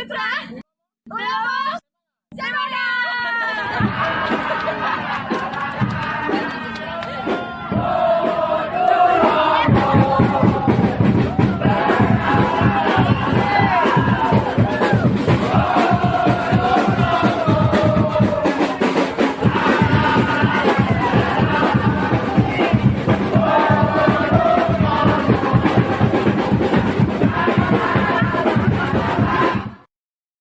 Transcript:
outra semana!